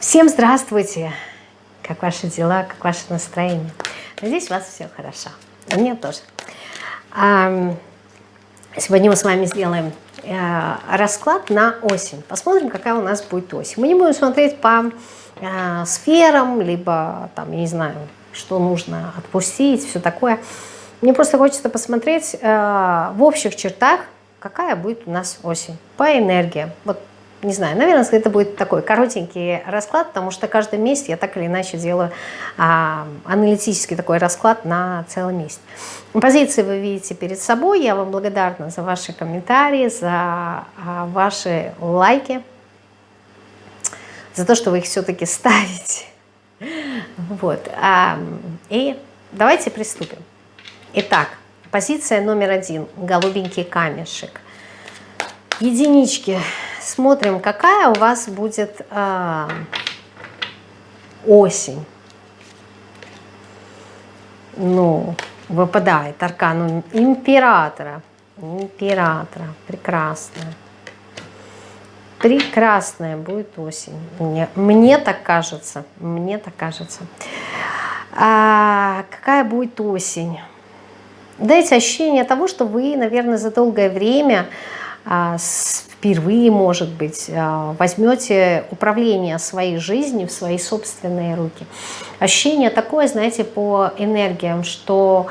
Всем здравствуйте! Как ваши дела, как ваше настроение? Надеюсь, у вас все хорошо. У меня тоже. Сегодня мы с вами сделаем э, расклад на осень. Посмотрим, какая у нас будет осень. Мы не будем смотреть по э, сферам, либо, там, я не знаю, что нужно отпустить, все такое. Мне просто хочется посмотреть э, в общих чертах, какая будет у нас осень по энергии. Вот не знаю, наверное, это будет такой коротенький расклад, потому что каждый месяц я так или иначе делаю а, аналитический такой расклад на целый месяц. Позиции вы видите перед собой. Я вам благодарна за ваши комментарии, за а, ваши лайки, за то, что вы их все-таки ставите. Вот. А, и давайте приступим. Итак, позиция номер один. Голубенький камешек. Единички смотрим, какая у вас будет э, осень. Ну, выпадает аркан императора. Императора. Прекрасная. Прекрасная будет осень. Мне, мне так кажется. Мне так кажется. А, какая будет осень? Дайте ощущение того, что вы, наверное, за долгое время а, с впервые, может быть, а, возьмете управление своей жизнью в свои собственные руки. Ощущение такое, знаете, по энергиям, что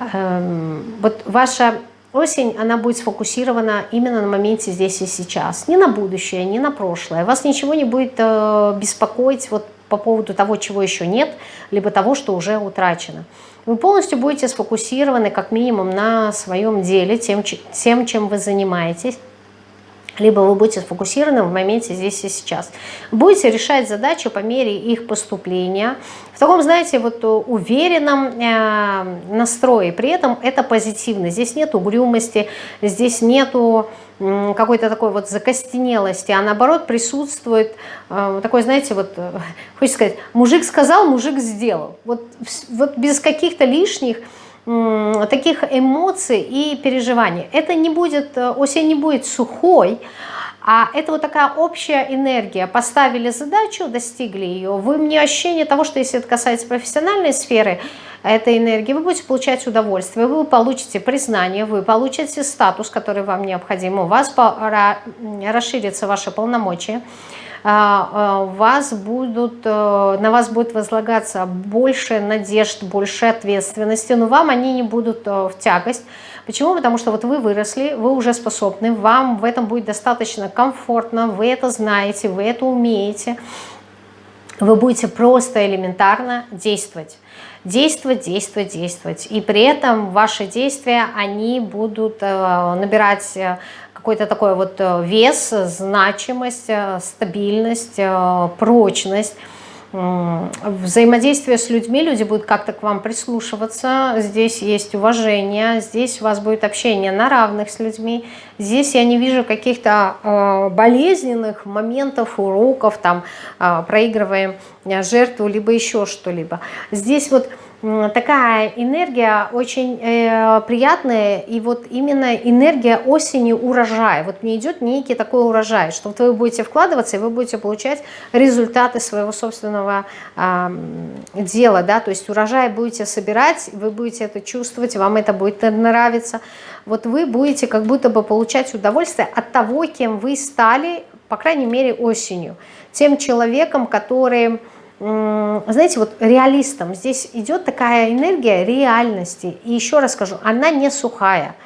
э, вот ваша осень, она будет сфокусирована именно на моменте здесь и сейчас. Не на будущее, не на прошлое. Вас ничего не будет э, беспокоить вот по поводу того, чего еще нет, либо того, что уже утрачено. Вы полностью будете сфокусированы как минимум на своем деле, тем, тем чем вы занимаетесь либо вы будете сфокусированы в моменте здесь и сейчас. Будете решать задачи по мере их поступления, в таком, знаете, вот уверенном э, настрое, при этом это позитивно. Здесь нет угрюмости, здесь нету какой-то такой вот закостенелости, а наоборот присутствует э, такой, знаете, вот, э, хочется сказать, мужик сказал, мужик сделал. Вот, вот без каких-то лишних таких эмоций и переживаний. Это не будет, э, осень не будет сухой, а это вот такая общая энергия. Поставили задачу, достигли ее. Вы мне ощущение того, что если это касается профессиональной сферы, этой энергии, вы будете получать удовольствие, вы получите признание, вы получите статус, который вам необходим, у вас расширится ваше полномочия. А, а, вас будут, э, на вас будет возлагаться больше надежд, больше ответственности, но вам они не будут э, в тягость. Почему? Потому что вот вы выросли, вы уже способны, вам в этом будет достаточно комфортно, вы это знаете, вы это умеете. Вы будете просто элементарно действовать. Действовать, действовать, действовать. И при этом ваши действия, они будут э, набирать какой-то такой вот э, вес, значимость, э, стабильность, э, прочность. Взаимодействие с людьми, люди будут как-то к вам прислушиваться, здесь есть уважение, здесь у вас будет общение на равных с людьми, здесь я не вижу каких-то болезненных моментов, уроков, там проигрываем жертву, либо еще что-либо. Здесь вот такая энергия очень э, приятная, и вот именно энергия осени урожая. Вот мне идет некий такой урожай, что вы будете вкладываться, и вы будете получать результаты своего собственного э, дела, да, то есть урожай будете собирать, вы будете это чувствовать, вам это будет нравиться. Вот вы будете как будто бы получать удовольствие от того, кем вы стали, по крайней мере, осенью. Тем человеком, который знаете, вот реалистом здесь идет такая энергия реальности. И еще раз скажу, она не сухая.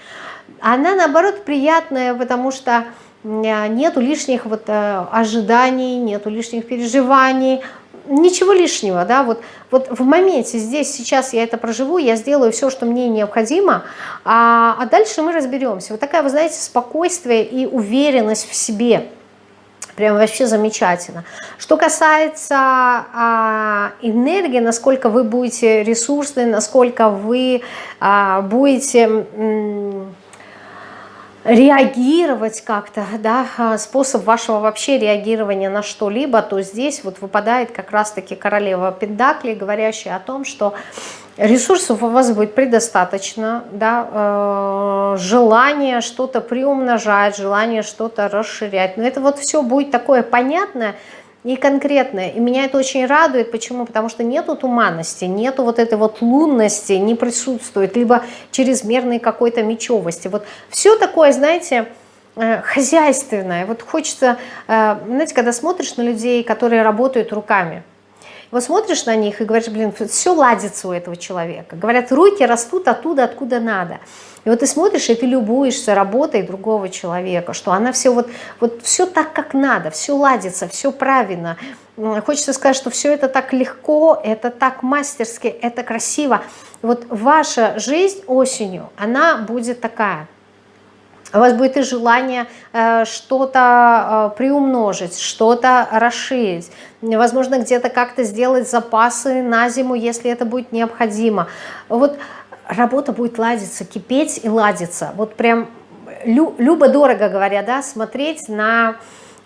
Она, наоборот, приятная, потому что нету лишних вот э, ожиданий, нету лишних переживаний, ничего лишнего, да, вот, вот в моменте здесь, сейчас я это проживу, я сделаю все, что мне необходимо, а, а дальше мы разберемся. Вот такая, вы знаете, спокойствие и уверенность в себе – Прям вообще замечательно. Что касается а, энергии, насколько вы будете ресурсны, насколько вы а, будете реагировать как-то, да, а, способ вашего вообще реагирования на что-либо, то здесь вот выпадает как раз-таки королева Пендакли, говорящая о том, что Ресурсов у вас будет предостаточно, да, э, желание что-то приумножать, желание что-то расширять. Но это вот все будет такое понятное, и конкретное. И меня это очень радует. Почему? Потому что нету туманности, нету вот этой вот лунности, не присутствует, либо чрезмерной какой-то мечевости. Вот все такое, знаете, э, хозяйственное. Вот хочется, э, знаете, когда смотришь на людей, которые работают руками, вот смотришь на них и говоришь, блин, все ладится у этого человека. Говорят, руки растут оттуда, откуда надо. И вот ты смотришь, и ты любуешься работой другого человека, что она все вот, вот все так, как надо, все ладится, все правильно. Хочется сказать, что все это так легко, это так мастерски, это красиво. Вот ваша жизнь осенью, она будет такая – у вас будет и желание э, что-то э, приумножить, что-то расширить, возможно, где-то как-то сделать запасы на зиму, если это будет необходимо. Вот работа будет ладиться, кипеть и ладиться. Вот прям любо-дорого говоря, да, смотреть на...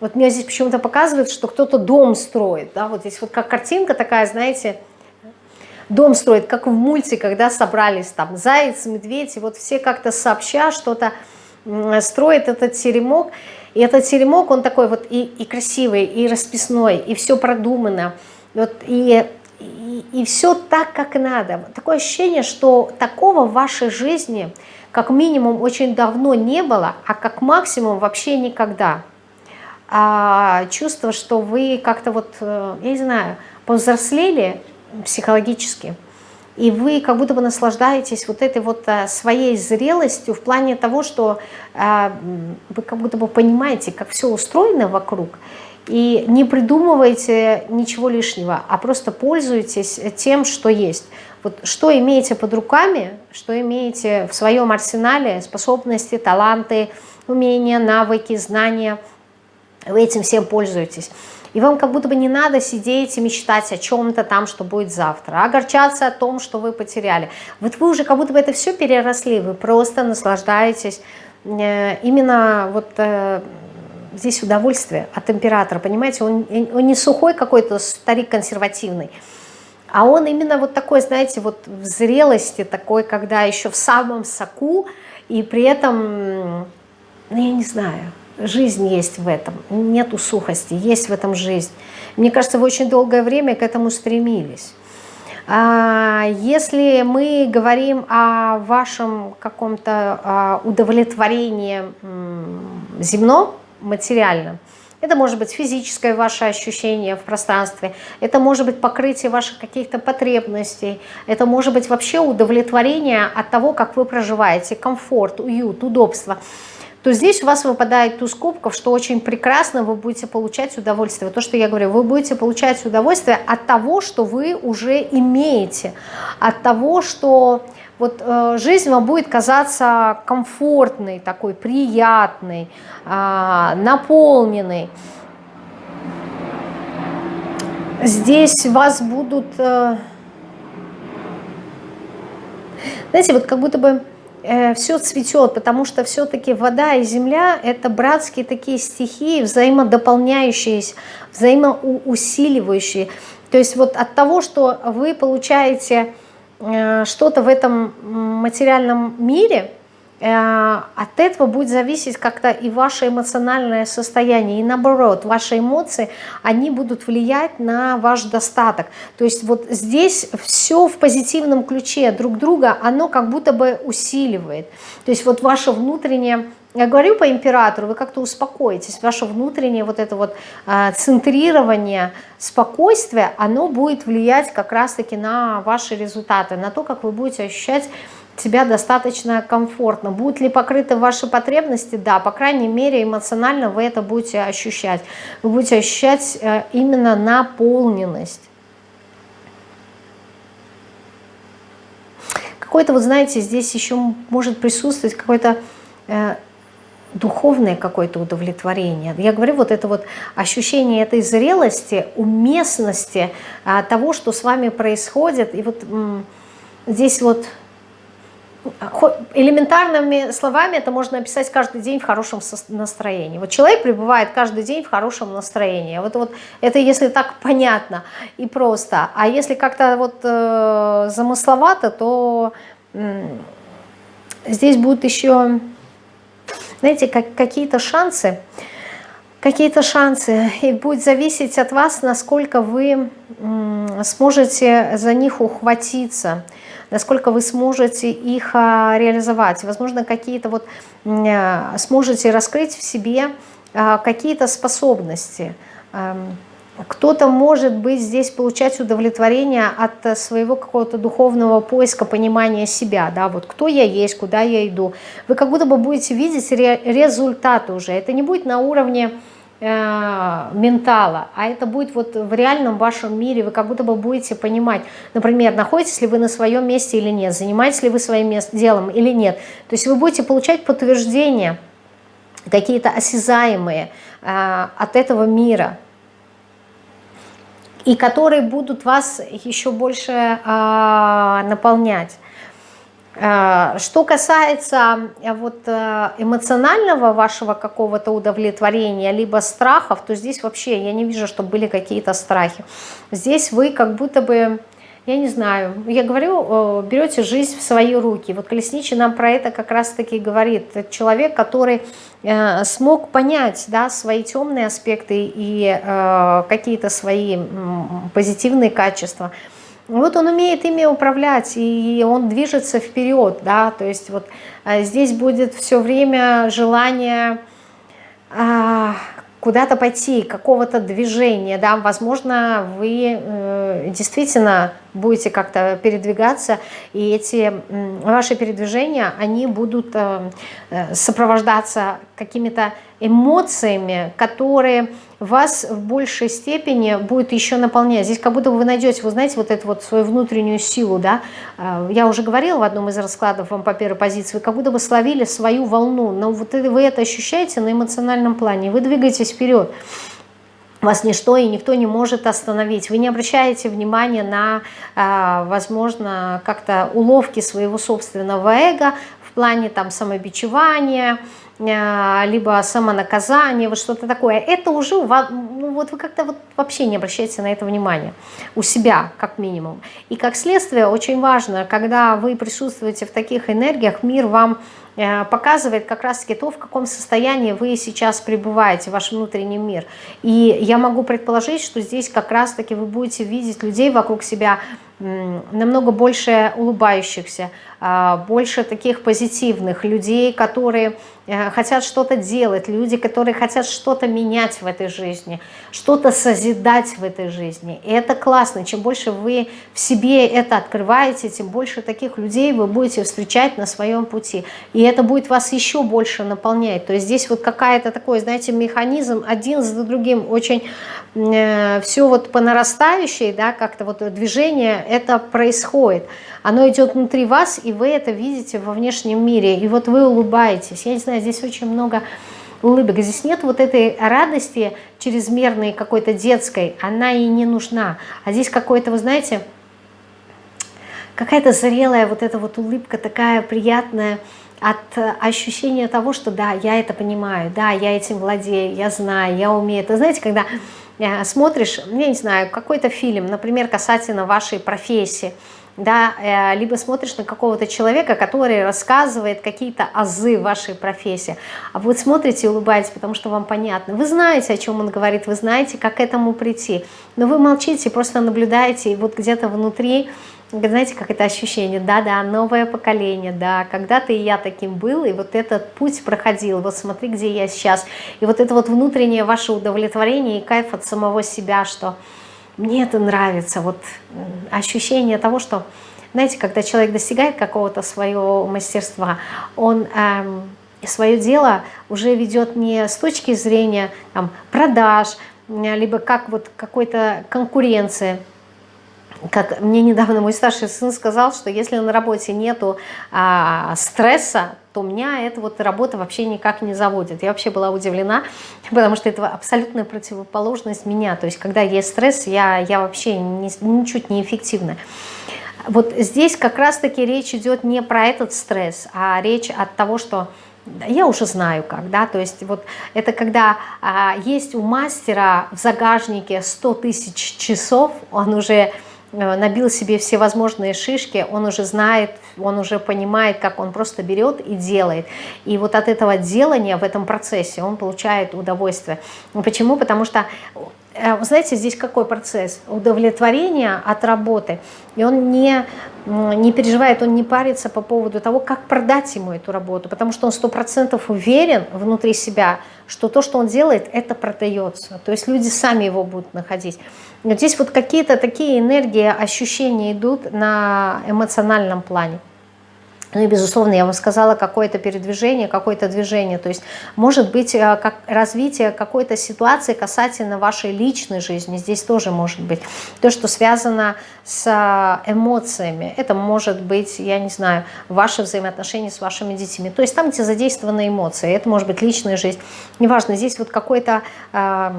Вот меня здесь почему-то показывают, что кто-то дом строит, да, вот здесь вот как картинка такая, знаете, дом строит, как в мульте, когда собрались там заяц, медведь, и вот все как-то сообща что-то строит этот теремок. И этот теремок, он такой вот и, и красивый, и расписной, и все продумано. Вот, и, и, и все так, как надо. Такое ощущение, что такого в вашей жизни как минимум очень давно не было, а как максимум вообще никогда. А чувство, что вы как-то вот, э, я не знаю, повзрослели психологически – и вы как будто бы наслаждаетесь вот этой вот а, своей зрелостью в плане того, что а, вы как будто бы понимаете, как все устроено вокруг, и не придумываете ничего лишнего, а просто пользуетесь тем, что есть. Вот что имеете под руками, что имеете в своем арсенале, способности, таланты, умения, навыки, знания, вы этим всем пользуетесь. И вам как будто бы не надо сидеть и мечтать о чем-то там, что будет завтра, а огорчаться о том, что вы потеряли. Вот вы уже как будто бы это все переросли, вы просто наслаждаетесь э, именно вот э, здесь удовольствие от императора, понимаете, он, он не сухой какой-то старик консервативный, а он именно вот такой, знаете, вот в зрелости такой, когда еще в самом соку, и при этом, ну я не знаю, жизнь есть в этом, нету сухости, есть в этом жизнь. Мне кажется, вы очень долгое время к этому стремились. А, если мы говорим о вашем каком-то а, удовлетворении земном, материальном, это может быть физическое ваше ощущение в пространстве, это может быть покрытие ваших каких-то потребностей, это может быть вообще удовлетворение от того, как вы проживаете, комфорт, уют, удобство – то здесь у вас выпадает туз кубков, что очень прекрасно вы будете получать удовольствие. То, что я говорю, вы будете получать удовольствие от того, что вы уже имеете, от того, что вот э, жизнь вам будет казаться комфортной, такой приятной, э, наполненной. Здесь вас будут... Э, знаете, вот как будто бы все цветет, потому что все-таки вода и земля – это братские такие стихии, взаимодополняющиеся, взаимоусиливающие. То есть вот от того, что вы получаете э, что-то в этом материальном мире – Э, от этого будет зависеть как-то и ваше эмоциональное состояние, и наоборот, ваши эмоции, они будут влиять на ваш достаток. То есть вот здесь все в позитивном ключе друг друга, оно как будто бы усиливает. То есть вот ваше внутреннее я говорю по императору, вы как-то успокоитесь, ваше внутреннее вот это вот э, центрирование, спокойствие, оно будет влиять как раз-таки на ваши результаты, на то, как вы будете ощущать себя достаточно комфортно. Будут ли покрыты ваши потребности? Да, по крайней мере эмоционально вы это будете ощущать. Вы будете ощущать э, именно наполненность. Какой-то, вот знаете, здесь еще может присутствовать какое-то э, духовное какое-то удовлетворение. Я говорю, вот это вот ощущение этой зрелости, уместности а, того, что с вами происходит. И вот здесь вот элементарными словами это можно описать каждый день в хорошем настроении. Вот человек пребывает каждый день в хорошем настроении. Вот, вот это если так понятно и просто. А если как-то вот э, замысловато, то э, здесь будут еще, знаете, как, какие-то шансы какие-то шансы. И будет зависеть от вас, насколько вы сможете за них ухватиться, насколько вы сможете их а, реализовать. Возможно, какие-то вот а, сможете раскрыть в себе а, какие-то способности. Кто-то может быть здесь получать удовлетворение от своего какого-то духовного поиска, понимания себя, да, вот кто я есть, куда я иду. Вы как будто бы будете видеть результаты уже. Это не будет на уровне Э, ментала, а это будет вот в реальном вашем мире, вы как будто бы будете понимать, например, находитесь ли вы на своем месте или нет, занимаетесь ли вы своим делом или нет. То есть вы будете получать подтверждения, какие-то осязаемые э, от этого мира, и которые будут вас еще больше э, наполнять. Э, что касается э, вот э, эмоционального вашего какого-то удовлетворения, либо страхов, то здесь вообще я не вижу, чтобы были какие-то страхи. Здесь вы как будто бы, я не знаю, я говорю, берете жизнь в свои руки. Вот Колесничий нам про это как раз-таки говорит. Человек, который смог понять да, свои темные аспекты и какие-то свои позитивные качества – вот он умеет ими управлять, и он движется вперед, да, то есть вот а, здесь будет все время желание а, куда-то пойти, какого-то движения, да, возможно, вы э, действительно будете как-то передвигаться, и эти ваши передвижения, они будут э, э, сопровождаться какими-то эмоциями, которые вас в большей степени будет еще наполнять. Здесь как будто вы найдете, вы знаете, вот эту вот свою внутреннюю силу, да. Э, я уже говорила в одном из раскладов вам по первой позиции, вы как будто бы словили свою волну, но вот вы это ощущаете на эмоциональном плане, вы двигаетесь вперед вас ничто и никто не может остановить. Вы не обращаете внимания на, а, возможно, как-то уловки своего собственного эго в плане там самобичевания, а, либо самонаказание, вот что-то такое. Это уже, ну, вот вы как-то вот вообще не обращаете на это внимания. У себя, как минимум. И как следствие, очень важно, когда вы присутствуете в таких энергиях, мир вам показывает как раз-таки то, в каком состоянии вы сейчас пребываете, ваш внутренний мир. И я могу предположить, что здесь как раз-таки вы будете видеть людей вокруг себя намного больше улыбающихся, а, больше таких позитивных людей, которые э, хотят что-то делать, люди, которые хотят что-то менять в этой жизни, что-то созидать в этой жизни. И это классно. Чем больше вы в себе это открываете, тем больше таких людей вы будете встречать на своем пути. И это будет вас еще больше наполнять. То есть здесь вот какая-то такой, знаете, механизм один за другим очень э, все вот по нарастающей, да, как-то вот движение это происходит. Оно идет внутри вас, и вы это видите во внешнем мире. И вот вы улыбаетесь. Я не знаю, здесь очень много улыбок. Здесь нет вот этой радости чрезмерной какой-то детской. Она и не нужна. А здесь какой-то, вы знаете, какая-то зрелая вот эта вот улыбка такая приятная от ощущения того, что да, я это понимаю, да, я этим владею, я знаю, я умею. Это знаете, когда э, смотришь, я не знаю, какой-то фильм, например, касательно вашей профессии, да, э, либо смотришь на какого-то человека, который рассказывает какие-то азы вашей профессии, а вы смотрите и улыбаетесь, потому что вам понятно. Вы знаете, о чем он говорит, вы знаете, как к этому прийти, но вы молчите, просто наблюдаете, и вот где-то внутри, знаете, как это ощущение, да-да, новое поколение, да, когда-то и я таким был, и вот этот путь проходил, вот смотри, где я сейчас, и вот это вот внутреннее ваше удовлетворение и кайф от самого себя, что мне это нравится, вот ощущение того, что, знаете, когда человек достигает какого-то своего мастерства, он эм, свое дело уже ведет не с точки зрения там, продаж, либо как вот какой-то конкуренции, как мне недавно мой старший сын сказал, что если на работе нету а, стресса, то меня эта вот работа вообще никак не заводит. Я вообще была удивлена, потому что это абсолютная противоположность меня. То есть когда есть стресс, я, я вообще не, ничуть не эффективна. Вот здесь как раз-таки речь идет не про этот стресс, а речь от того, что я уже знаю как, да, то есть вот это когда а, есть у мастера в загажнике 100 тысяч часов, он уже набил себе все возможные шишки, он уже знает, он уже понимает, как он просто берет и делает. И вот от этого делания в этом процессе он получает удовольствие. Почему? Потому что Э, знаете, здесь какой процесс? Удовлетворение от работы. И он не, не переживает, он не парится по поводу того, как продать ему эту работу, потому что он сто процентов уверен внутри себя, что то, что он делает, это продается. То есть люди сами его будут находить. Но здесь вот какие-то такие энергии, ощущения идут на эмоциональном плане. Ну и, безусловно, я вам сказала, какое-то передвижение, какое-то движение. То есть может быть э, как развитие какой-то ситуации касательно вашей личной жизни. Здесь тоже может быть. То, что связано с э, эмоциями. Это может быть, я не знаю, ваши взаимоотношения с вашими детьми. То есть там, где задействованы эмоции. Это может быть личная жизнь. Неважно, здесь вот какой-то, э,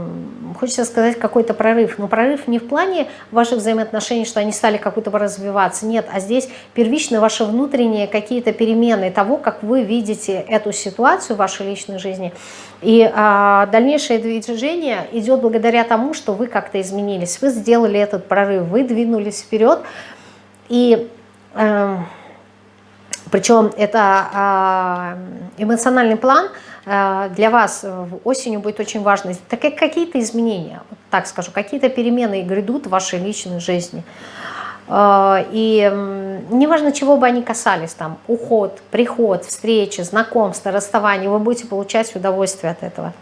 хочется сказать, какой-то прорыв. Но прорыв не в плане ваших взаимоотношений, что они стали как будто бы развиваться. Нет, а здесь первично ваше внутреннее какие-то перемены того, как вы видите эту ситуацию в вашей личной жизни. И а, дальнейшее движение идет благодаря тому, что вы как-то изменились, вы сделали этот прорыв, вы двинулись вперед. И э, причем это эмоциональный план э, для вас осенью будет очень важный. Так как какие-то изменения, так скажу, какие-то перемены грядут в вашей личной жизни. А, и неважно, чего бы они касались, там, уход, приход, встречи, знакомство, расставание, вы будете получать удовольствие от этого.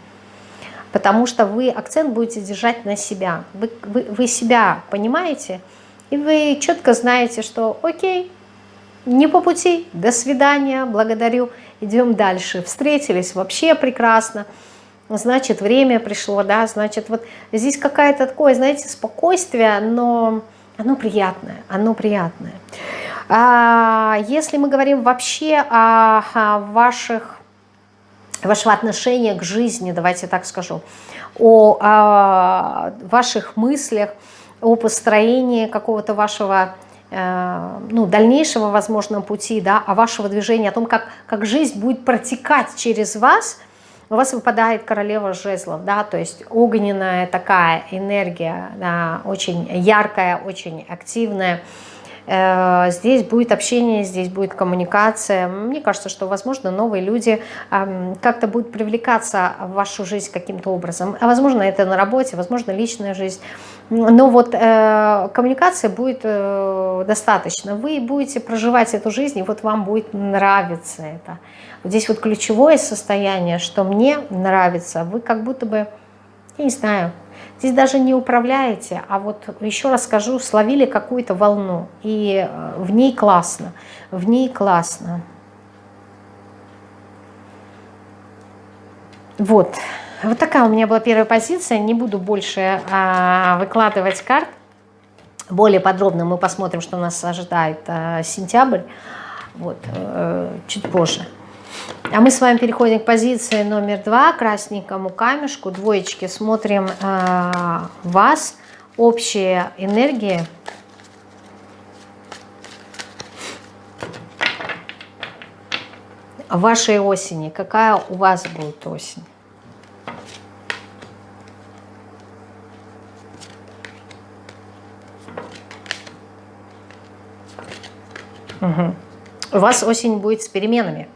Потому что вы акцент будете держать на себя. Вы, вы, вы себя понимаете, и вы четко знаете, что окей, не по пути, до свидания, благодарю, идем дальше. Встретились, вообще прекрасно, значит, время пришло, да, значит, вот здесь какая-то такое, знаете, спокойствие, но оно приятное, оно приятное. А, если мы говорим вообще о, ваших, вашего отношения к жизни, давайте так скажу, о, о ваших мыслях, о построении какого-то вашего э, ну, дальнейшего, возможно, пути, да, о вашего движения, о том, как, как жизнь будет протекать через вас – у вас выпадает королева жезлов, да, то есть огненная такая энергия, да, очень яркая, очень активная. Э, здесь будет общение, здесь будет коммуникация. Мне кажется, что, возможно, новые люди как-то будут привлекаться в вашу жизнь каким-то образом. А возможно, это на работе, возможно, личная жизнь. Но вот э, коммуникация будет э, достаточно. Вы будете проживать эту жизнь, и вот вам будет нравиться это. Здесь вот ключевое состояние, что мне нравится, вы как будто бы, я не знаю, здесь даже не управляете, а вот еще раз скажу, словили какую-то волну, и э, в ней классно, в ней классно. Вот, вот такая у меня была первая позиция, не буду больше а, выкладывать карт, более подробно мы посмотрим, что нас ожидает а, сентябрь, вот, а, чуть позже. А мы с вами переходим к позиции номер два, красненькому камешку, двоечки. Смотрим э, вас, общие энергии. Вашей осени. Какая у вас будет осень? Угу. У вас осень будет с переменами.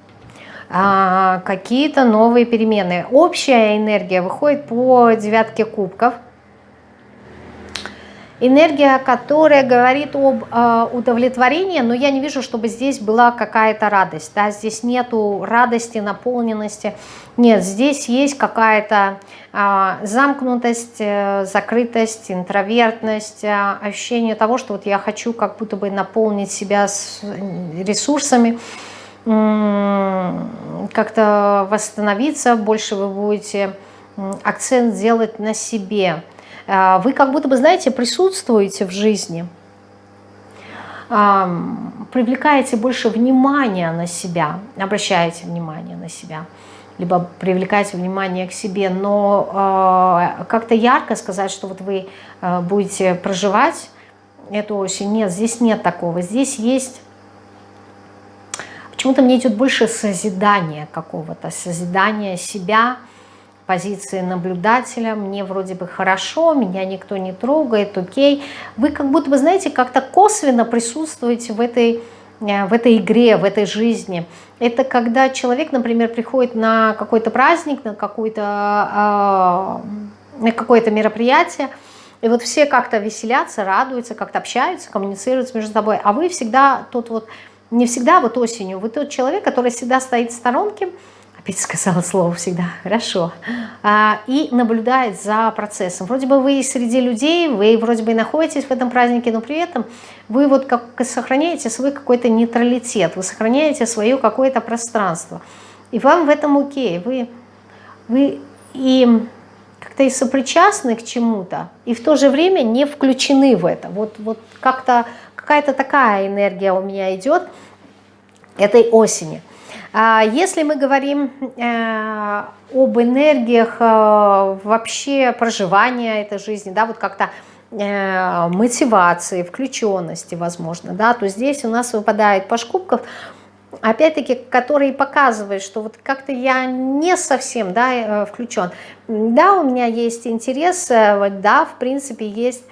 А, какие-то новые перемены. Общая энергия выходит по девятке кубков. Энергия, которая говорит об э, удовлетворении, но я не вижу, чтобы здесь была какая-то радость. Да? Здесь нету радости, наполненности. Нет, здесь есть какая-то э, замкнутость, э, закрытость, интровертность, э, ощущение того, что вот я хочу как будто бы наполнить себя с ресурсами, как-то восстановиться, больше вы будете акцент делать на себе. А, вы как будто бы, знаете, присутствуете в жизни, привлекаете больше внимания на себя, обращаете внимание на себя, либо привлекаете внимание к себе, но а, как-то ярко сказать, что вот вы а, будете проживать эту осень, нет, здесь нет такого. Здесь есть Почему-то мне идет больше созидания какого-то, созидания себя, позиции наблюдателя, мне вроде бы хорошо, меня никто не трогает, окей. Вы как будто бы, знаете, как-то косвенно присутствуете в этой, э, в этой игре, в этой жизни. Это когда человек, например, приходит на какой-то праздник, на какое-то э, на какое-то мероприятие, и вот все как-то веселятся, радуются, как-то общаются, коммуницируют между собой, а вы всегда тот вот, не всегда вот осенью, вы тот человек, который всегда стоит в сторонке, опять сказала слово всегда, хорошо, а, и наблюдает за процессом. Вроде бы вы среди людей, вы вроде бы и находитесь в этом празднике, но при этом вы вот как сохраняете свой какой-то нейтралитет, вы сохраняете свое какое-то пространство. И вам в этом окей, вы, вы и как-то и сопричастны к чему-то, и в то же время не включены в это. Вот, вот как-то какая-то такая энергия у меня идет этой осени. А если мы говорим э, об энергиях э, вообще проживания этой жизни, да, вот как-то э, мотивации, включенности, возможно, да, то здесь у нас выпадает паш кубков, опять-таки, который показывает, что вот как-то я не совсем, да, включен. Да, у меня есть интерес, да, в принципе, есть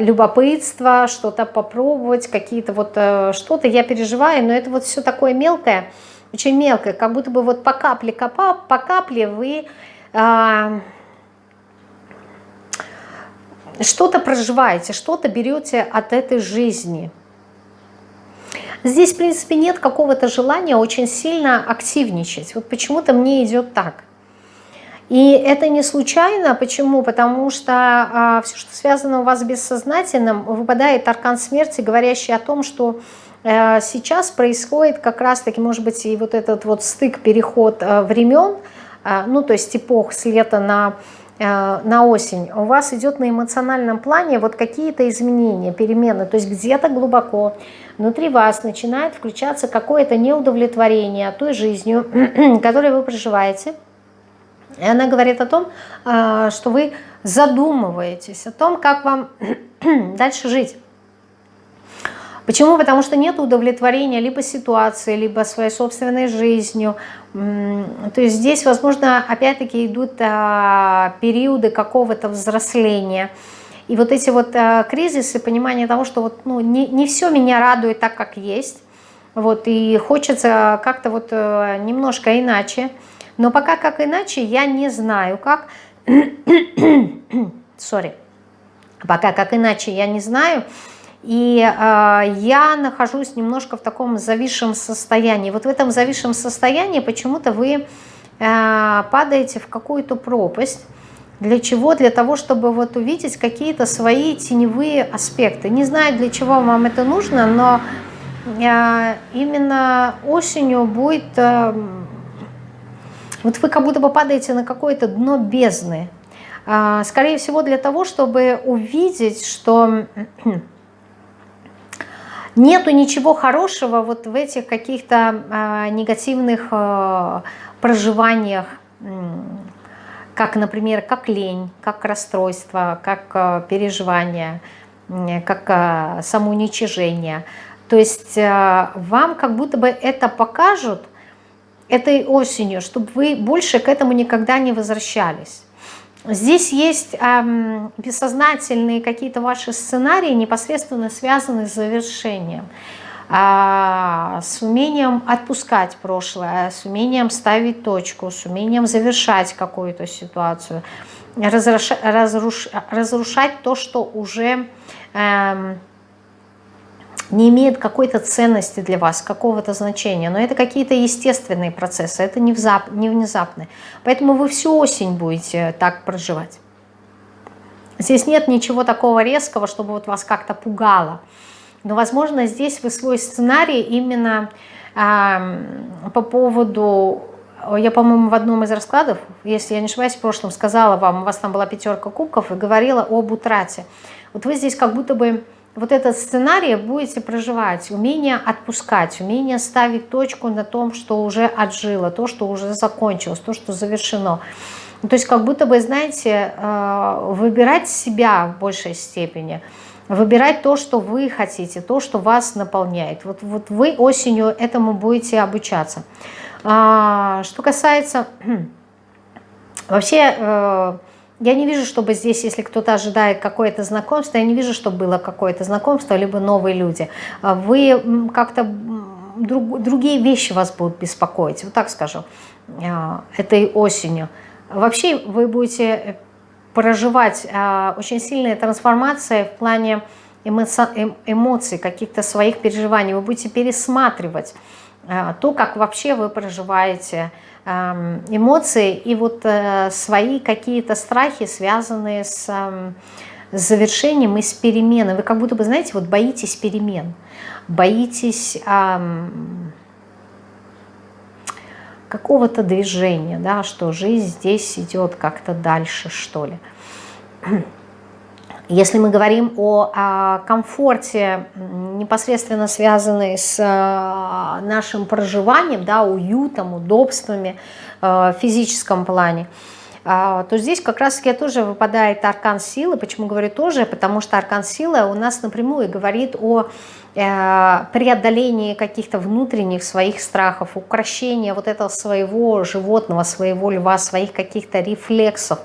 любопытство, что-то попробовать, какие-то вот, что-то я переживаю, но это вот все такое мелкое, очень мелкое, как будто бы вот по капле, по капле вы а, что-то проживаете, что-то берете от этой жизни. Здесь, в принципе, нет какого-то желания очень сильно активничать. Вот почему-то мне идет так. И это не случайно. Почему? Потому что а, все, что связано у вас с бессознательным, выпадает аркан смерти, говорящий о том, что Э, сейчас происходит как раз-таки, может быть, и вот этот вот стык, переход э, времен, э, ну, то есть эпох с лета на, на осень, у вас идет на эмоциональном плане вот какие-то изменения, перемены, то есть где-то глубоко внутри вас начинает включаться какое-то неудовлетворение той жизнью, которую вы проживаете, и она говорит о том, что вы задумываетесь о том, как вам дальше жить. Почему? Потому что нет удовлетворения либо ситуации, либо своей собственной жизнью. То есть здесь, возможно, опять-таки идут а, периоды какого-то взросления. И вот эти вот а, кризисы, понимание того, что вот, ну, не, не все меня радует так, как есть. Вот, и хочется как-то вот а, немножко иначе. Но пока как иначе, я не знаю как. Сори. Пока как иначе, я не знаю. И э, я нахожусь немножко в таком зависшем состоянии. Вот в этом зависшем состоянии почему-то вы э, падаете в какую-то пропасть. Для чего? Для того, чтобы вот увидеть какие-то свои теневые аспекты. Не знаю, для чего вам это нужно, но э, именно осенью будет... Э, вот вы как будто бы падаете на какое-то дно бездны. Э, скорее всего, для того, чтобы увидеть, что нету ничего хорошего вот в этих каких-то э, негативных э, проживаниях, как, например, как лень, как расстройство, как переживание, как самоуничижение. То есть вам как будто бы это покажут этой осенью, чтобы вы больше к этому никогда не возвращались. Здесь есть эм, бессознательные какие-то ваши сценарии, непосредственно связанные с завершением, э, с умением отпускать прошлое, с умением ставить точку, с умением завершать какую-то ситуацию, разруш, разруш, разрушать то, что уже... Эм, не имеет какой-то ценности для вас, какого-то значения. Но это какие-то естественные процессы, это не, взап, не внезапные. Поэтому вы всю осень будете так проживать. Здесь нет ничего такого резкого, чтобы вот вас как-то пугало. Но, возможно, здесь вы свой сценарий именно э, по поводу... Я, по-моему, в одном из раскладов, если я не ошибаюсь, в прошлом сказала вам, у вас там была пятерка кубков и говорила об утрате. Вот вы здесь как будто бы вот этот сценарий будете проживать, умение отпускать, умение ставить точку на том, что уже отжило, то, что уже закончилось, то, что завершено. То есть как будто бы, знаете, э, выбирать себя в большей степени, выбирать то, что вы хотите, то, что вас наполняет. Вот, вот вы осенью этому будете обучаться. А, что касается Вообще, э, я не вижу, чтобы здесь, если кто-то ожидает какое-то знакомство, я не вижу, чтобы было какое-то знакомство, либо новые люди. Вы как-то друг, другие вещи вас будут беспокоить, вот так скажу, э, этой осенью. Вообще вы будете проживать э, очень сильные трансформации в плане эм, эмоций, каких-то своих переживаний. Вы будете пересматривать э, то, как вообще вы проживаете эм, эмоции и вот свои какие-то страхи, связанные с эм, завершением и с переменой. Вы как будто бы, знаете, вот боитесь перемен боитесь эм, какого-то движения, да, что жизнь здесь идет как-то дальше, что ли. Если мы говорим о, о комфорте, непосредственно связанной с э, нашим проживанием, да, уютом, удобствами э, в физическом плане, а, то здесь как раз-таки тоже выпадает аркан силы. Почему говорю тоже? Потому что аркан силы у нас напрямую говорит о э, преодолении каких-то внутренних своих страхов, укращения вот этого своего животного, своего льва, своих каких-то рефлексов,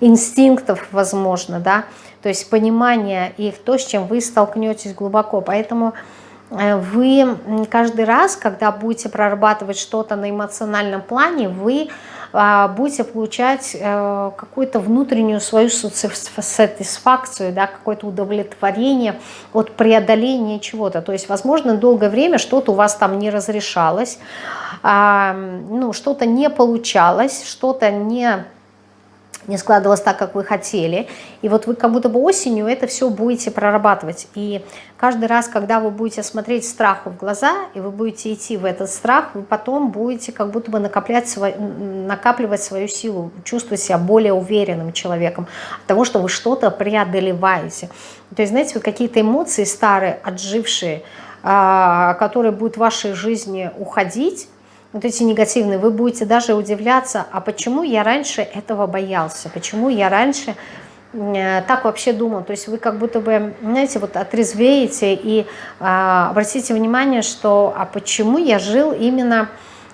инстинктов, возможно, да, то есть понимание их, то, с чем вы столкнетесь глубоко. Поэтому э, вы каждый раз, когда будете прорабатывать что-то на эмоциональном плане, вы а, будете получать э, какую-то внутреннюю свою сатисфакцию, да, какое-то удовлетворение от преодоления чего-то. То есть, возможно, долгое время что-то у вас там не разрешалось, а, ну, что-то не получалось, что-то не не складывалось так, как вы хотели. И вот вы как будто бы осенью это все будете прорабатывать. И каждый раз, когда вы будете смотреть страху в глаза, и вы будете идти в этот страх, вы потом будете как будто бы накоплять накапливать свою силу, чувствовать себя более уверенным человеком от того, что вы что-то преодолеваете. То есть, знаете, вот какие-то эмоции старые, отжившие, а, которые будут в вашей жизни уходить, вот эти негативные, вы будете даже удивляться, а почему я раньше этого боялся, почему я раньше э, так вообще думал. То есть вы как будто бы, знаете, вот отрезвеете и а, обратите внимание, что а почему я жил именно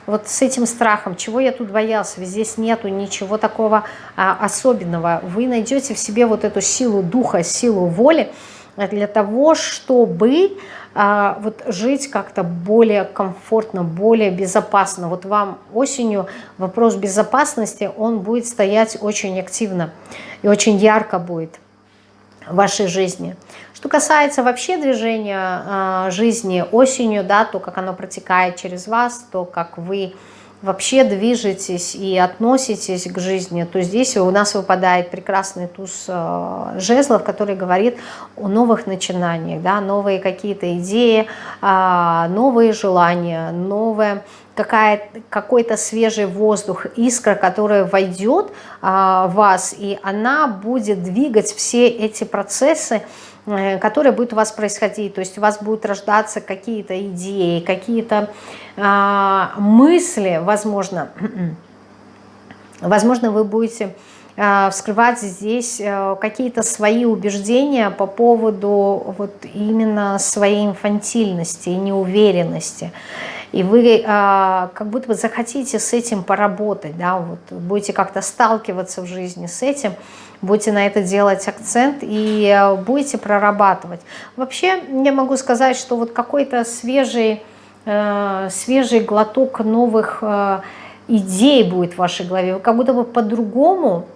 вот с этим страхом, чего я тут боялся, ведь здесь нету ничего такого а, особенного. Вы найдете в себе вот эту силу духа, силу воли для того, чтобы а, вот жить как-то более комфортно, более безопасно. Вот вам осенью вопрос безопасности, он будет стоять очень активно и очень ярко будет в вашей жизни. Что касается вообще движения э, жизни осенью, да, то, как оно протекает через вас, то, как вы вообще движетесь и относитесь к жизни, то здесь у нас выпадает прекрасный туз э, жезлов, который говорит о новых начинаниях, да, новые какие-то идеи, э, новые желания, новое какой-то свежий воздух, искра, которая войдет а, в вас, и она будет двигать все эти процессы, Э, которые будут у вас происходить. То есть у вас будут рождаться какие-то идеи, какие-то э, мысли, возможно. Возможно, вы будете э, вскрывать здесь э, какие-то свои убеждения по поводу вот именно своей инфантильности и неуверенности. И вы э, как будто бы захотите с этим поработать, да, вот будете как-то сталкиваться в жизни с этим, будете на это делать акцент и э, будете прорабатывать. Вообще, я могу сказать, что вот какой-то свежий, э, свежий глоток новых э, идей будет в вашей голове. Вы как будто бы по-другому,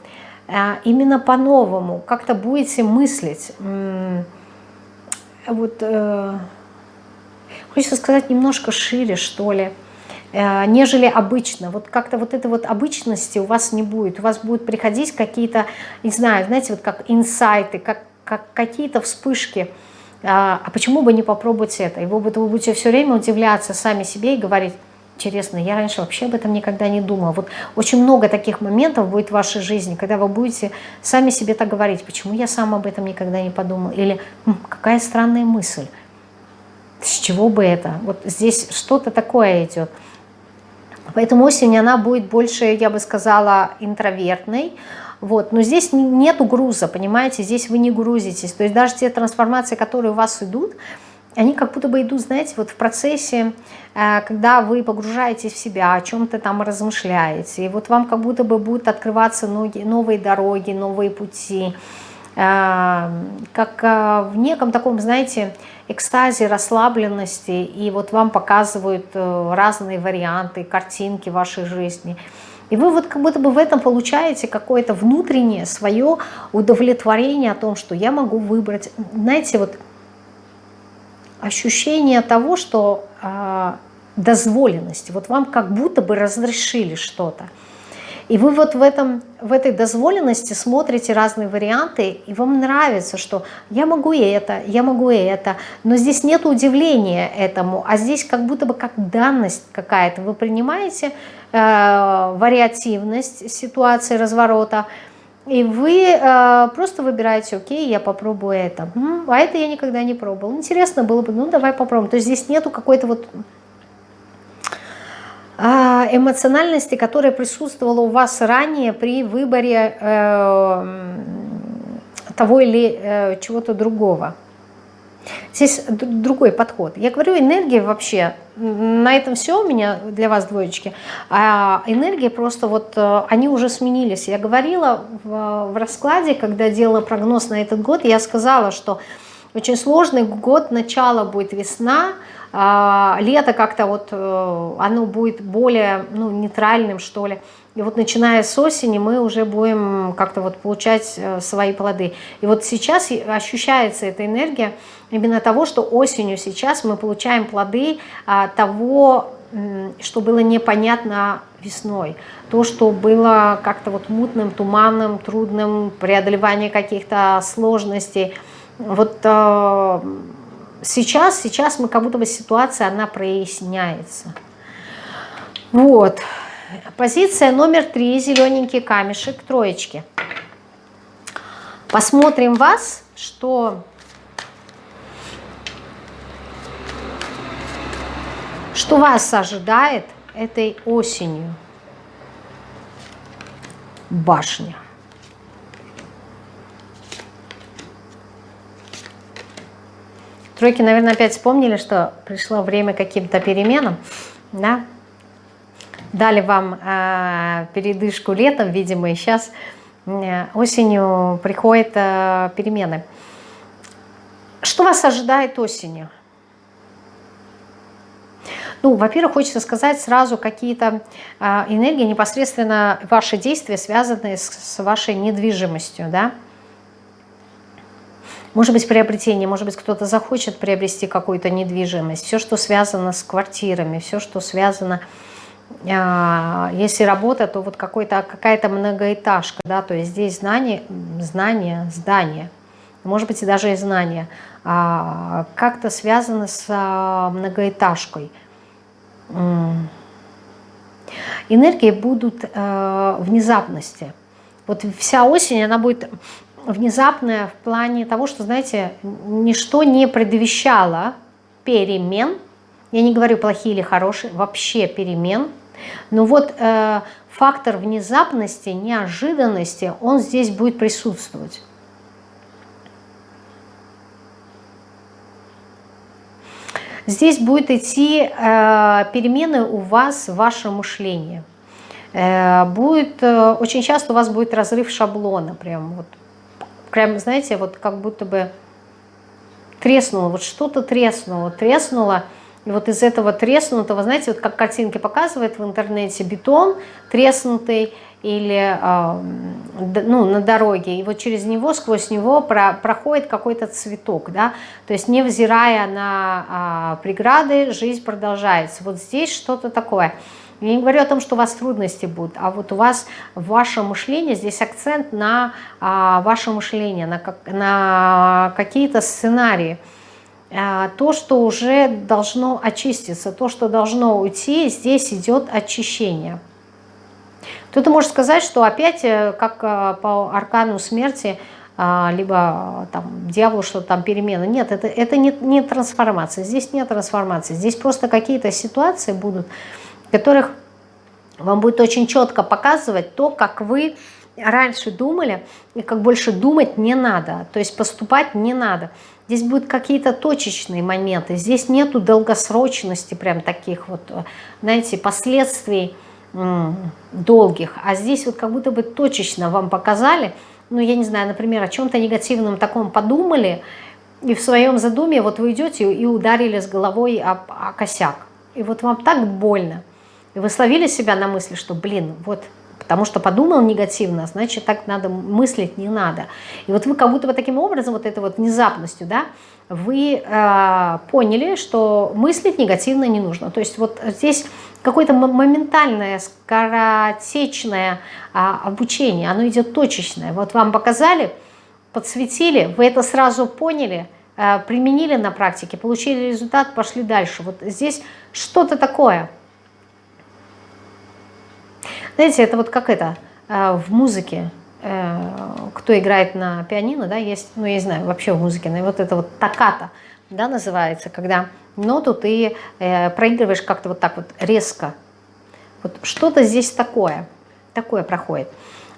именно по-новому, как-то будете мыслить. Вот, хочется сказать, немножко шире, что ли. Э, нежели обычно. Вот как-то вот этой вот обычности у вас не будет. У вас будут приходить какие-то, не знаю, знаете, вот как инсайты, как, как какие-то вспышки. А, а почему бы не попробовать это? И вы, будете все время удивляться сами себе и говорить, интересно, я раньше вообще об этом никогда не думала. Вот очень много таких моментов будет в вашей жизни, когда вы будете сами себе так говорить, почему я сам об этом никогда не подумал, или какая странная мысль, с чего бы это? Вот здесь что-то такое идет. Поэтому осень, она будет больше, я бы сказала, интровертной. Вот. Но здесь нету груза, понимаете, здесь вы не грузитесь. То есть даже те трансформации, которые у вас идут, они как будто бы идут, знаете, вот в процессе, э, когда вы погружаетесь в себя, о чем-то там размышляете, и вот вам как будто бы будут открываться ноги, новые дороги, новые пути, как э, в неком таком, знаете, экстазе, расслабленности, и вот вам показывают разные варианты, картинки вашей жизни. И вы вот как будто бы в этом получаете какое-то внутреннее свое удовлетворение о том, что я могу выбрать, знаете, вот ощущение того, что э, дозволенности, вот вам как будто бы разрешили что-то. И вы вот в, этом, в этой дозволенности смотрите разные варианты, и вам нравится, что я могу и это, я могу и это, но здесь нет удивления этому, а здесь как будто бы как данность какая-то. Вы принимаете э, вариативность ситуации разворота, и вы э, просто выбираете, окей, я попробую это. А это я никогда не пробовал. Интересно было бы, ну давай попробуем. То есть здесь нету какой-то вот эмоциональности, которая присутствовала у вас ранее при выборе э, того или э, чего-то другого. Здесь другой подход. Я говорю, энергия вообще, на этом все у меня для вас двоечки, а энергия просто вот, э, они уже сменились. Я говорила в, в раскладе, когда делала прогноз на этот год, я сказала, что очень сложный год, начало будет весна, а, лето как-то вот, э, оно будет более ну, нейтральным, что ли. И вот начиная с осени мы уже будем как-то вот получать э, свои плоды. И вот сейчас ощущается эта энергия именно того, что осенью сейчас мы получаем плоды а, того, что было непонятно весной. То, что было как-то вот мутным, туманным, трудным, преодолевание каких-то сложностей. Вот э, сейчас, сейчас мы как будто бы ситуация, она проясняется. Вот. Позиция номер три, зелененький камешек, троечки. Посмотрим вас, что, что вас ожидает этой осенью. Башня. Тройки, наверное, опять вспомнили, что пришло время каким-то переменам, да, дали вам э, передышку летом, видимо, и сейчас э, осенью приходят э, перемены. Что вас ожидает осенью? Ну, во-первых, хочется сказать сразу какие-то э, энергии, непосредственно ваши действия, связанные с, с вашей недвижимостью, да, может быть, приобретение, может быть, кто-то захочет приобрести какую-то недвижимость. Все, что связано с квартирами, все, что связано а, если работа, то вот какая-то многоэтажка, да, то есть здесь знание, знание, здание, может быть и даже и знание, а, как-то связано с а, многоэтажкой. Энергии будут внезапности. Вот вся осень, она будет внезапная в плане того, что, знаете, ничто не предвещало перемен, я не говорю плохие или хорошие, вообще перемен, но вот э, фактор внезапности, неожиданности, он здесь будет присутствовать. Здесь будет идти э, перемены у вас в вашем мышлении. Э, будет, э, очень часто у вас будет разрыв шаблона, прям вот, прям, знаете, вот как будто бы треснуло, вот что-то треснуло, треснуло, и вот из этого треснутого, знаете, вот как картинки показывают в интернете, бетон треснутый или ну, на дороге, и вот через него, сквозь него про, проходит какой-то цветок, да, то есть невзирая на э, преграды, жизнь продолжается. Вот здесь что-то такое. Я не говорю о том, что у вас трудности будут, а вот у вас ваше мышление, здесь акцент на а, ваше мышление, на, как, на какие-то сценарии, а, то, что уже должно очиститься, то, что должно уйти, здесь идет очищение. Кто-то может сказать, что опять, э, как э, по аркану смерти, а, либо там дьявол, что там перемена. Нет, это, это не, не трансформация. Здесь нет трансформации. Здесь просто какие-то ситуации будут, которых вам будет очень четко показывать то, как вы раньше думали, и как больше думать не надо, то есть поступать не надо. Здесь будут какие-то точечные моменты, здесь нету долгосрочности прям таких вот, знаете, последствий долгих, а здесь вот как будто бы точечно вам показали, ну я не знаю, например, о чем-то негативном таком подумали, и в своем задуме вот вы идете и ударили с головой о, о косяк. И вот вам так больно. И вы словили себя на мысли, что, блин, вот потому что подумал негативно, значит, так надо мыслить не надо. И вот вы как будто бы таким образом, вот этой вот внезапностью, да, вы э, поняли, что мыслить негативно не нужно. То есть вот здесь какое-то моментальное, скоротечное э, обучение, оно идет точечное. Вот вам показали, подсветили, вы это сразу поняли, э, применили на практике, получили результат, пошли дальше. Вот здесь что-то такое – знаете, это вот как это э, в музыке, э, кто играет на пианино, да, есть, ну, я не знаю, вообще в музыке, но вот это вот токата, да, называется, когда ноту ты э, проигрываешь как-то вот так вот резко. Вот что-то здесь такое, такое проходит.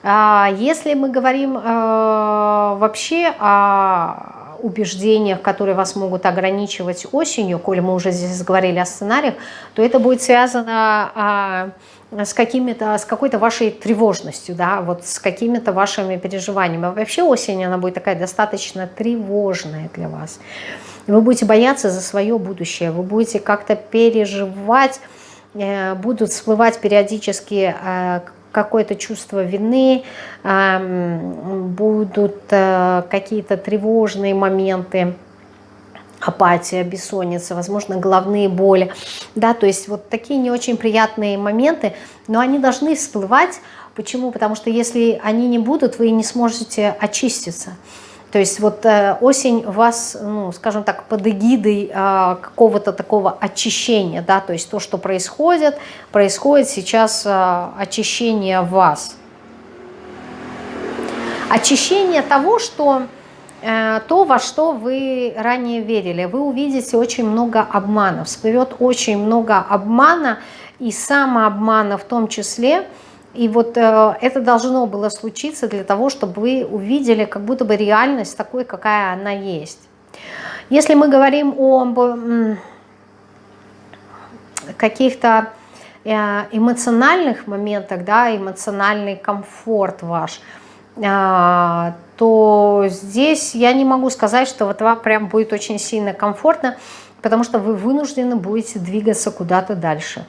А если мы говорим вообще о убеждениях, которые вас могут ограничивать осенью, коли мы уже здесь говорили о сценариях, то это будет связано а, с с какой-то вашей тревожностью, да, вот с какими-то вашими переживаниями. А вообще осень, она будет такая достаточно тревожная для вас. Вы будете бояться за свое будущее, вы будете как-то переживать, э, будут всплывать периодически э, какое-то чувство вины, э, будут какие-то тревожные моменты, апатия, бессонница, возможно, головные боли. Да, то есть вот такие не очень приятные моменты, но они должны всплывать. Почему? Потому что если они не будут, вы не сможете очиститься. То есть вот э, осень вас, ну, скажем так, под эгидой э, какого-то такого очищения, да, то есть то, что происходит, происходит сейчас э, очищение вас. Очищение того, что Э, то, во что вы ранее верили. Вы увидите очень много обманов, всплывет очень много обмана и самообмана в том числе. И вот э, это должно было случиться для того, чтобы вы увидели как будто бы реальность такой, какая она есть. Если мы говорим о каких-то э, эмоциональных моментах, да, эмоциональный комфорт ваш – а, то здесь я не могу сказать, что вот вам прям будет очень сильно комфортно, потому что вы вынуждены будете двигаться куда-то дальше.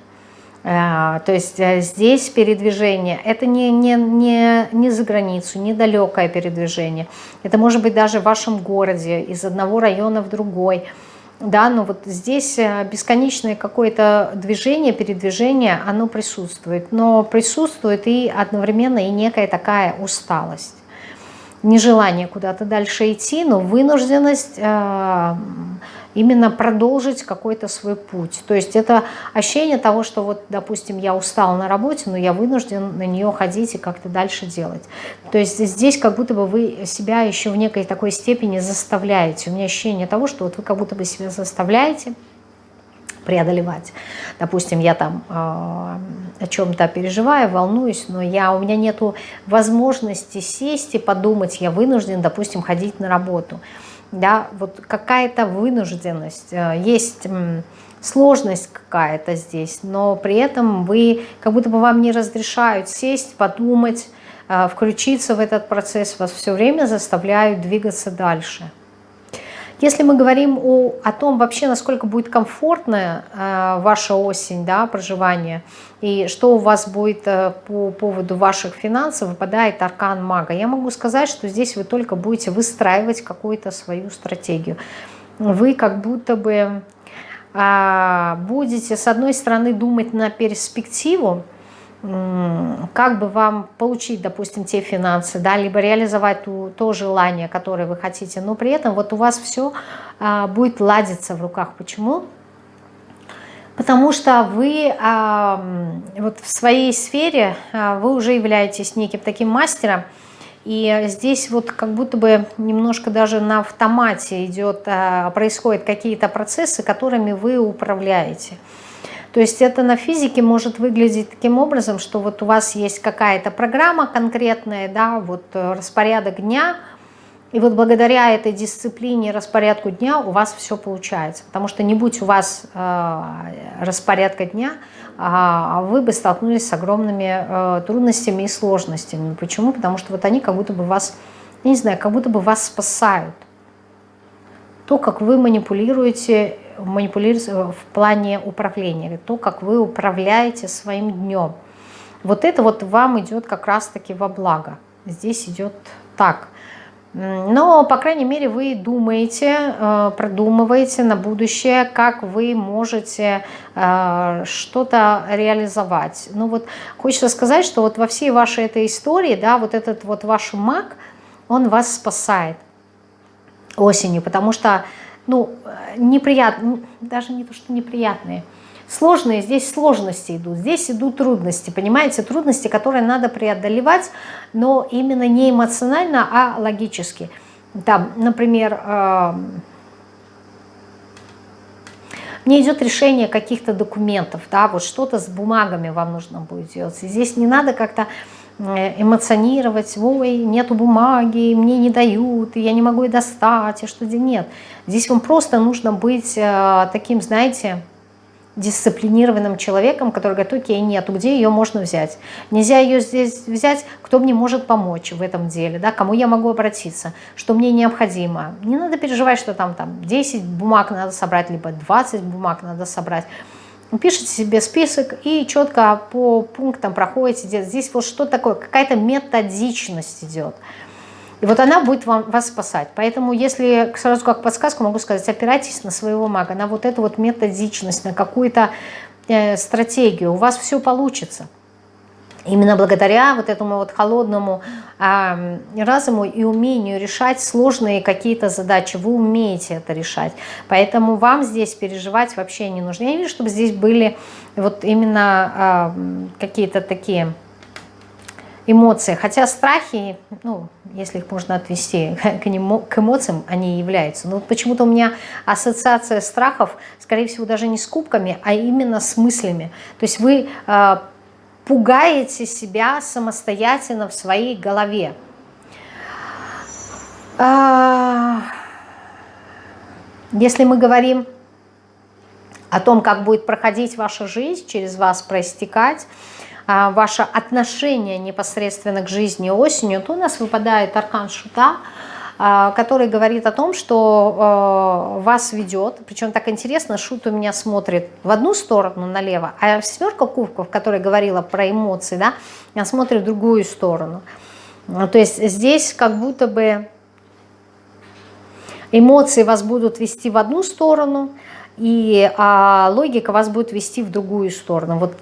А, то есть э, здесь передвижение, это не, не, не, не за границу, недалекое передвижение. Это может быть даже в вашем городе, из одного района в другой – да, но вот здесь э, бесконечное какое-то движение, передвижение, оно присутствует, но присутствует и одновременно и некая такая усталость, нежелание куда-то дальше идти, но вынужденность э, именно продолжить какой-то свой путь. То есть это ощущение того, что вот, допустим, я устал на работе, но я вынужден на нее ходить и как-то дальше делать. То есть здесь как будто бы вы себя еще в некой такой степени заставляете. У меня ощущение того, что вот вы как будто бы себя заставляете преодолевать. Допустим, я там э, о чем-то переживаю, волнуюсь, но я, у меня нет возможности сесть и подумать, я вынужден, допустим, ходить на работу да, вот какая-то вынужденность, э, есть сложность какая-то здесь, но при этом вы, как будто бы вам не разрешают сесть, подумать, э, включиться в этот процесс, вас все время заставляют двигаться дальше. Если мы говорим о, о том вообще, насколько будет комфортная э, ваша осень, да, проживание, и что у вас будет э, по поводу ваших финансов, выпадает аркан мага, я могу сказать, что здесь вы только будете выстраивать какую-то свою стратегию. Вы как будто бы э, будете, с одной стороны, думать на перспективу, как бы вам получить, допустим, те финансы, да, либо реализовать ту, то желание, которое вы хотите, но при этом вот у вас все а, будет ладиться в руках. Почему? Потому что вы а, вот в своей сфере, а, вы уже являетесь неким таким мастером, и здесь вот как будто бы немножко даже на автомате идет, а, происходят какие-то процессы, которыми вы управляете. То есть это на физике может выглядеть таким образом, что вот у вас есть какая-то программа конкретная, да, вот э, распорядок дня, и вот благодаря этой дисциплине, распорядку дня у вас все получается. Потому что не будь у вас э, распорядка дня, э, вы бы столкнулись с огромными э, трудностями и сложностями. Почему? Потому что вот они как будто бы вас, не знаю, как будто бы вас спасают. То, как вы манипулируете, манипулируете в плане управления, то, как вы управляете своим днем. Вот это вот вам идет как раз-таки во благо. Здесь идет так – но, по крайней мере, вы думаете, э, продумываете на будущее, как вы можете э, что-то реализовать. Ну вот хочется сказать, что вот во всей вашей этой истории, да, вот этот вот ваш маг, он вас спасает осенью, потому что, ну, неприятно, даже не то, что неприятные, Сложные, здесь сложности идут, здесь идут трудности, понимаете, трудности, которые надо преодолевать, но именно не эмоционально, а логически. Там, например, э, мне идет решение каких-то документов, да, вот что-то с бумагами вам нужно будет делать. И здесь не надо как-то э, эмоционировать, ой, нету бумаги, мне не дают, я не могу и достать, и что нет. Здесь вам просто нужно быть э, таким, знаете, дисциплинированным человеком, который говорит, окей, нету, где ее можно взять? Нельзя ее здесь взять, кто мне может помочь в этом деле, да, кому я могу обратиться, что мне необходимо. Не надо переживать, что там, там 10 бумаг надо собрать, либо 20 бумаг надо собрать. Пишите себе список и четко по пунктам проходите. Здесь вот что такое, какая-то методичность идет. И вот она будет вам, вас спасать. Поэтому, если сразу как подсказку могу сказать, опирайтесь на своего мага, на вот эту вот методичность, на какую-то э, стратегию. У вас все получится. Именно благодаря вот этому вот холодному э, разуму и умению решать сложные какие-то задачи. Вы умеете это решать. Поэтому вам здесь переживать вообще не нужно. Я вижу, чтобы здесь были вот именно э, какие-то такие эмоции. Хотя страхи, ну, если их можно отвести к, нему, к эмоциям, они являются. Но почему-то у меня ассоциация страхов, скорее всего, даже не с кубками, а именно с мыслями. То есть вы э, пугаете себя самостоятельно в своей голове. А, если мы говорим о том, как будет проходить ваша жизнь, через вас проистекать, а, ваше отношение непосредственно к жизни осенью, то у нас выпадает аркан шута, который говорит о том, что а, вас ведет, причем так интересно, шут у меня смотрит в одну сторону налево, а семерка кубков, которая говорила про эмоции, да, она смотрит в другую сторону. То есть здесь как будто бы эмоции вас будут вести в одну сторону, и а, логика вас будет вести в другую сторону. Вот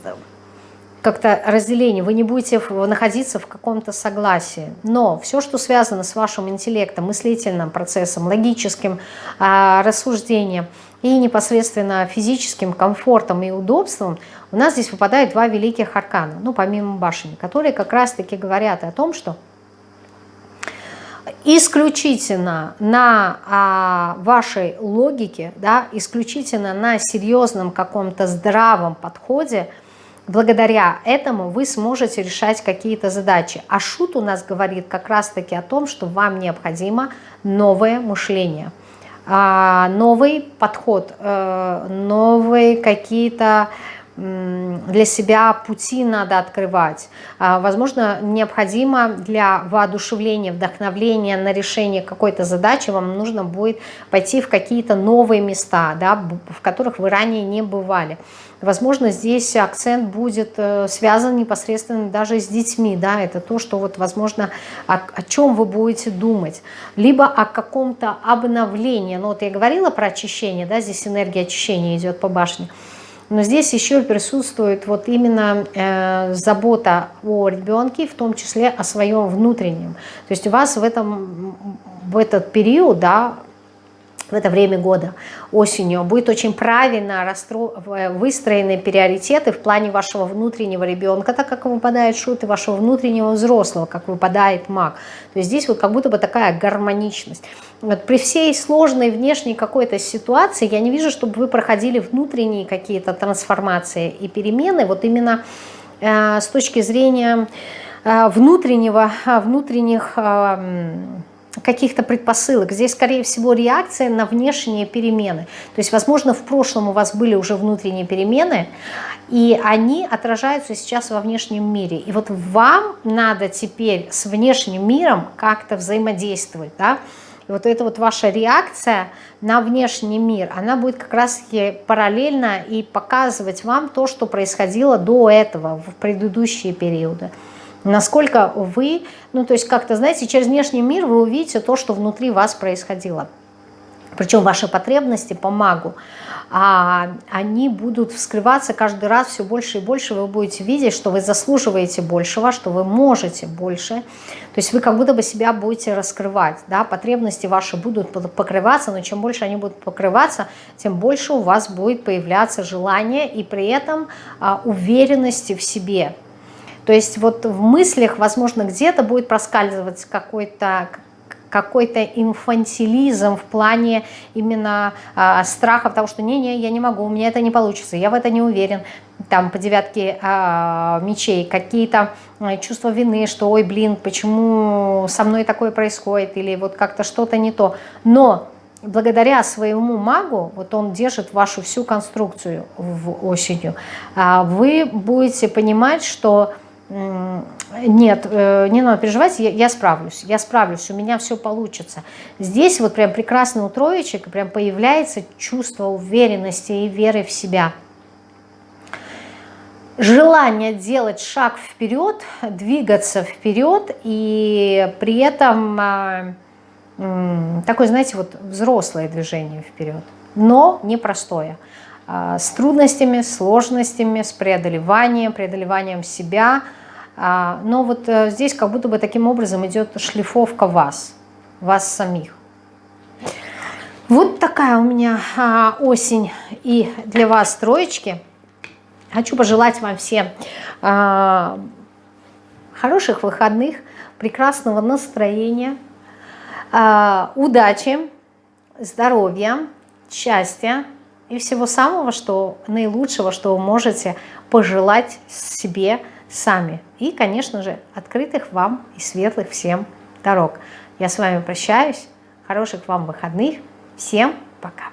как-то разделение, вы не будете находиться в каком-то согласии. Но все, что связано с вашим интеллектом, мыслительным процессом, логическим э, рассуждением и непосредственно физическим комфортом и удобством, у нас здесь выпадают два великих аркана, ну, помимо башни, которые как раз-таки говорят о том, что исключительно на а, вашей логике, да, исключительно на серьезном каком-то здравом подходе – благодаря этому вы сможете решать какие-то задачи. А шут у нас говорит как раз-таки о том, что вам необходимо новое мышление, а, новый подход, э, новые какие-то для себя пути надо открывать. А, возможно, необходимо для воодушевления, вдохновления на решение какой-то задачи вам нужно будет пойти в какие-то новые места, да, в которых вы ранее не бывали. Возможно, здесь акцент будет э, связан непосредственно даже с детьми. Да? Это то, что, вот, возможно, о, о чем вы будете думать. Либо о каком-то обновлении. Ну, вот я говорила про очищение, да? здесь энергия очищения идет по башне. Но здесь еще присутствует вот именно э, забота о ребенке, в том числе о своем внутреннем. То есть у вас в, этом, в этот период, да, в это время года, осенью, будет очень правильно выстроены приоритеты в плане вашего внутреннего ребенка, так как выпадает шут, и вашего внутреннего взрослого, как выпадает маг. То есть здесь вот как будто бы такая гармоничность. Вот при всей сложной внешней какой-то ситуации я не вижу, чтобы вы проходили внутренние какие-то трансформации и перемены, вот именно э, с точки зрения э, внутреннего, внутренних... Э, каких-то предпосылок. Здесь, скорее всего, реакция на внешние перемены. То есть, возможно, в прошлом у вас были уже внутренние перемены, и они отражаются сейчас во внешнем мире. И вот вам надо теперь с внешним миром как-то взаимодействовать, да, и вот эта вот ваша реакция на внешний мир, она будет как раз параллельно и показывать вам то, что происходило до этого, в предыдущие периоды насколько вы, ну то есть как-то, знаете, через внешний мир вы увидите то, что внутри вас происходило. Причем ваши потребности по магу, а, они будут вскрываться каждый раз все больше и больше. Вы будете видеть, что вы заслуживаете большего, что вы можете больше. То есть вы как будто бы себя будете раскрывать. Да? Потребности ваши будут покрываться, но чем больше они будут покрываться, тем больше у вас будет появляться желание и при этом а, уверенности в себе. То есть вот в мыслях, возможно, где-то будет проскальзывать какой-то какой-то инфантилизм в плане именно э, страха, потому что не-не, я не могу, у меня это не получится, я в это не уверен. Там по девятке э, мечей какие-то э, чувства вины, что ой, блин, почему со мной такое происходит, или вот как-то что-то не то. Но благодаря своему магу, вот он держит вашу всю конструкцию в осенью, э, вы будете понимать, что нет, э, не надо переживать, я, я справлюсь, я справлюсь, у меня все получится. Здесь вот прям прекрасно у троечек прям появляется чувство уверенности и веры в себя. Желание делать шаг вперед, двигаться вперед и при этом а, такое, знаете, вот взрослое движение вперед, но непростое. А, с трудностями, сложностями, с преодолеванием, преодолеванием себя – но вот э, здесь как будто бы таким образом идет шлифовка вас, вас самих. Вот такая у меня а, осень и для вас троечки. Хочу пожелать вам всем а, хороших выходных, прекрасного настроения, удачи, здоровья, счастья и всего самого, что наилучшего, что вы можете пожелать себе, сами. И, конечно же, открытых вам и светлых всем дорог. Я с вами прощаюсь. Хороших вам выходных. Всем пока.